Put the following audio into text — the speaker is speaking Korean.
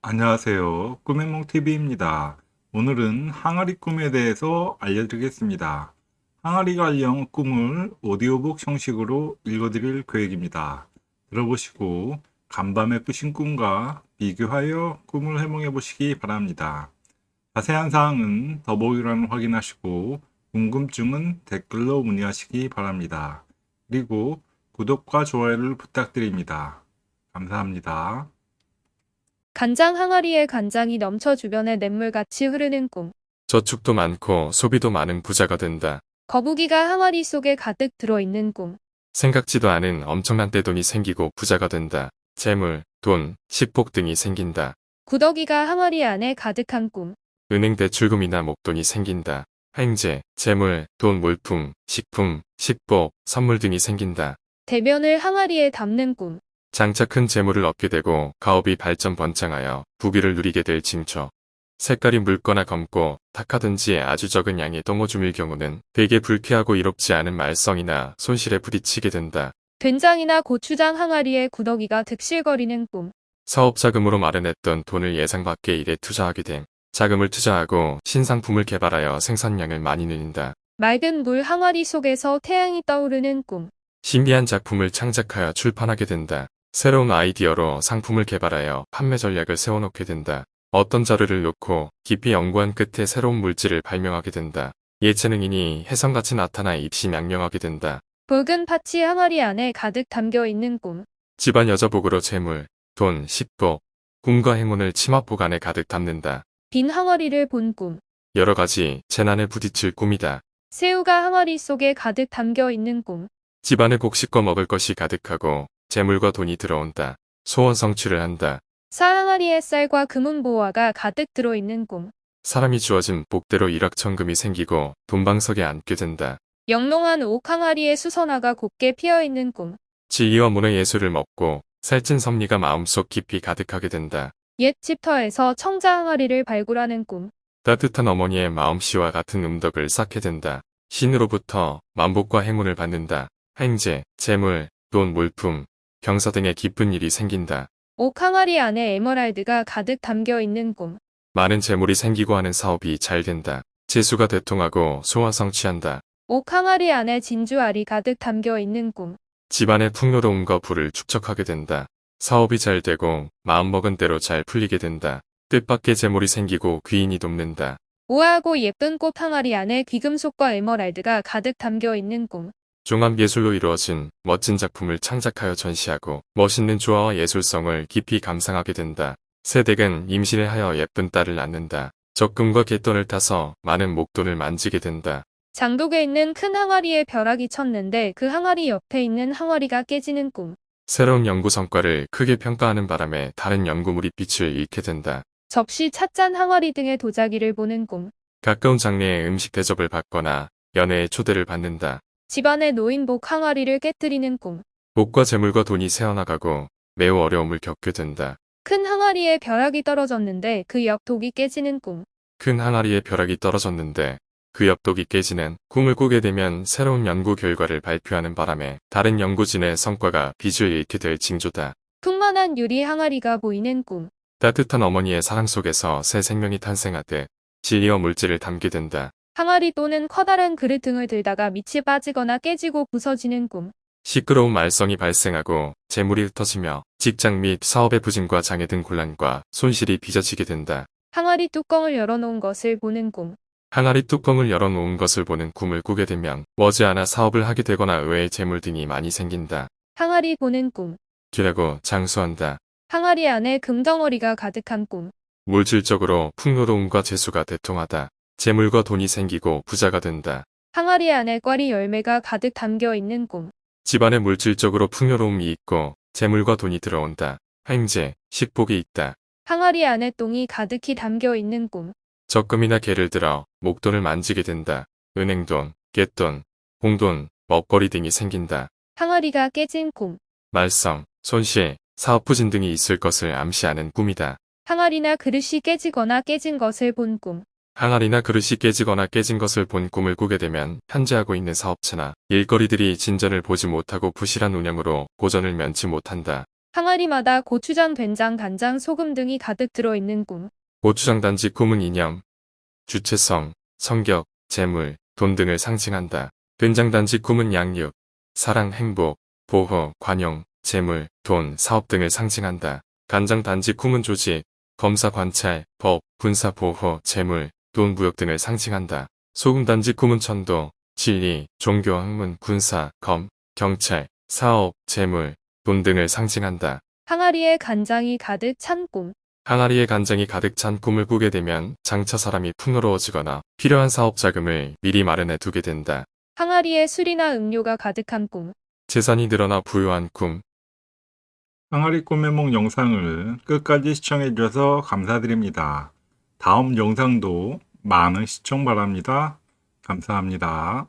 안녕하세요. 꿈의몽TV입니다. 오늘은 항아리 꿈에 대해서 알려드리겠습니다. 항아리 관련 꿈을 오디오북 형식으로 읽어드릴 계획입니다. 들어보시고 간밤에 꾸신 꿈과 비교하여 꿈을 해몽해 보시기 바랍니다. 자세한 사항은 더보기란을 확인하시고 궁금증은 댓글로 문의하시기 바랍니다. 그리고 구독과 좋아요를 부탁드립니다. 감사합니다. 간장 항아리에 간장이 넘쳐 주변에 냇물같이 흐르는 꿈. 저축도 많고 소비도 많은 부자가 된다. 거북이가 항아리 속에 가득 들어있는 꿈. 생각지도 않은 엄청난 떼돈이 생기고 부자가 된다. 재물, 돈, 식복 등이 생긴다. 구더기가 항아리 안에 가득한 꿈. 은행 대출금이나 목돈이 생긴다. 행제, 재물, 돈, 물품, 식품, 식복, 선물 등이 생긴다. 대변을 항아리에 담는 꿈. 장차 큰 재물을 얻게 되고 가업이 발전 번창하여 부귀를 누리게 될 징조. 색깔이 묽거나 검고 탁하든지 아주 적은 양의 똥오줌일 경우는 되게 불쾌하고 이롭지 않은 말썽이나 손실에 부딪히게 된다. 된장이나 고추장 항아리에 구더기가 득실거리는 꿈. 사업 자금으로 마련했던 돈을 예상 밖의 일에 투자하게 됨. 자금을 투자하고 신상품을 개발하여 생산량을 많이 늘린다. 맑은 물 항아리 속에서 태양이 떠오르는 꿈. 신비한 작품을 창작하여 출판하게 된다. 새로운 아이디어로 상품을 개발하여 판매 전략을 세워놓게 된다. 어떤 자료를 놓고 깊이 연구한 끝에 새로운 물질을 발명하게 된다. 예체능인이 혜성같이 나타나 입신양명하게 된다. 붉은 팥이 항아리 안에 가득 담겨 있는 꿈. 집안 여자복으로 재물, 돈, 식복, 꿈과 행운을 치마복 안에 가득 담는다. 빈 항아리를 본 꿈. 여러 가지 재난에 부딪힐 꿈이다. 새우가 항아리 속에 가득 담겨 있는 꿈. 집안에 곡식과 먹을 것이 가득하고 재물과 돈이 들어온다. 소원 성취를 한다. 쌀 항아리에 쌀과 금은 보화가 가득 들어있는 꿈. 사람이 주어진 복대로 일확천금이 생기고 돈방석에 앉게 된다. 영롱한 옥 항아리에 수선화가 곱게 피어있는 꿈. 지위와 문의 예술을 먹고 살찐 섭리가 마음속 깊이 가득하게 된다. 옛 집터에서 청자 항아리를 발굴하는 꿈. 따뜻한 어머니의 마음씨와 같은 음덕을 쌓게 된다. 신으로부터 만복과 행운을 받는다. 행제, 재물, 돈, 물품, 경사 등의 기쁜 일이 생긴다. 옥 항아리 안에 에머랄드가 가득 담겨 있는 꿈. 많은 재물이 생기고 하는 사업이 잘 된다. 재수가 대통하고 소화 성취한다. 옥 항아리 안에 진주알이 가득 담겨 있는 꿈. 집안의 풍요로움과 부를 축적하게 된다. 사업이 잘 되고 마음먹은 대로 잘 풀리게 된다. 뜻밖의 재물이 생기고 귀인이 돕는다. 우아하고 예쁜 꽃 항아리 안에 귀금속과 에머랄드가 가득 담겨 있는 꿈. 종합예술로 이루어진 멋진 작품을 창작하여 전시하고 멋있는 조화와 예술성을 깊이 감상하게 된다. 세댁은 임신을 하여 예쁜 딸을 낳는다. 적금과 갯돈을 타서 많은 목돈을 만지게 된다. 장독에 있는 큰 항아리에 벼락이 쳤는데 그 항아리 옆에 있는 항아리가 깨지는 꿈. 새로운 연구 성과를 크게 평가하는 바람에 다른 연구물이 빛을 잃게 된다. 접시, 찻잔, 항아리 등의 도자기를 보는 꿈. 가까운 장래에 음식 대접을 받거나 연애에 초대를 받는다. 집안의 노인복 항아리를 깨뜨리는 꿈. 복과 재물과 돈이 새어나가고 매우 어려움을 겪게 된다. 큰 항아리에 벼락이 떨어졌는데 그옆 독이 깨지는 꿈. 큰 항아리에 벼락이 떨어졌는데 그 옆독이 깨지는 꿈을 꾸게 되면 새로운 연구 결과를 발표하는 바람에 다른 연구진의 성과가 빛을 잃게 될 징조다. 풍만한 유리 항아리가 보이는 꿈. 따뜻한 어머니의 사랑 속에서 새 생명이 탄생하듯 진리와 물질을 담게 된다. 항아리 또는 커다란 그릇 등을 들다가 밑이 빠지거나 깨지고 부서지는 꿈. 시끄러운 말썽이 발생하고 재물이 흩어지며 직장 및 사업의 부진과 장애 등 곤란과 손실이 빚어지게 된다. 항아리 뚜껑을 열어놓은 것을 보는 꿈. 항아리 뚜껑을 열어놓은 것을 보는 꿈을 꾸게 되면 머지않아 사업을 하게 되거나 의외의 재물 등이 많이 생긴다. 항아리 보는 꿈. 기라고 장수한다. 항아리 안에 금덩어리가 가득한 꿈. 물질적으로 풍요로움과 재수가 대통하다. 재물과 돈이 생기고 부자가 된다. 항아리 안에 꽈리 열매가 가득 담겨 있는 꿈. 집안에 물질적으로 풍요로움이 있고 재물과 돈이 들어온다. 행제, 식복이 있다. 항아리 안에 똥이 가득히 담겨 있는 꿈. 적금이나 개를 들어 목돈을 만지게 된다. 은행돈, 갯돈, 공돈, 먹거리 등이 생긴다. 항아리가 깨진 꿈. 말썽, 손실, 사업 부진 등이 있을 것을 암시하는 꿈이다. 항아리나 그릇이 깨지거나 깨진 것을 본 꿈. 항아리나 그릇이 깨지거나 깨진 것을 본 꿈을 꾸게 되면 현재 하고 있는 사업체나 일거리들이 진전을 보지 못하고 부실한 운영으로 고전을 면치 못한다. 항아리마다 고추장, 된장, 간장, 소금 등이 가득 들어있는 꿈. 고추장 단지 꿈은 이념, 주체성, 성격, 재물, 돈 등을 상징한다. 된장 단지 꿈은 양육, 사랑, 행복, 보호, 관용, 재물, 돈, 사업 등을 상징한다. 간장 단지 꿈은 조직, 검사 관찰, 법, 군사 보호, 재물, 돈, 무역 등을 상징한다. 소금 단지 꿈은 천도, 진리, 종교, 학문, 군사, 검, 경찰, 사업, 재물, 돈 등을 상징한다. 항아리에 간장이 가득 찬 꿈. 항아리에 간장이 가득 찬 꿈을 꾸게 되면 장차 사람이 풍요로워지거나 필요한 사업 자금을 미리 마련해 두게 된다. 항아리에 술이나 음료가 가득한 꿈. 재산이 늘어나 부유한 꿈. 항아리 꿈의 몽 영상을 끝까지 시청해 주셔서 감사드립니다. 다음 영상도 많은 시청 바랍니다. 감사합니다.